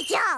Good job!